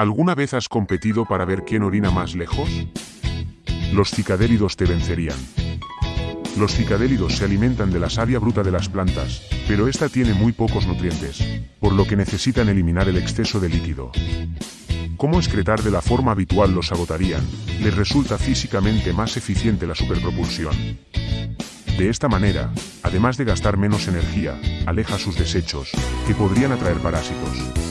¿Alguna vez has competido para ver quién orina más lejos? Los cicadélidos te vencerían. Los cicadélidos se alimentan de la savia bruta de las plantas, pero esta tiene muy pocos nutrientes, por lo que necesitan eliminar el exceso de líquido. Cómo excretar de la forma habitual los agotarían, les resulta físicamente más eficiente la superpropulsión. De esta manera, además de gastar menos energía, aleja sus desechos, que podrían atraer parásitos.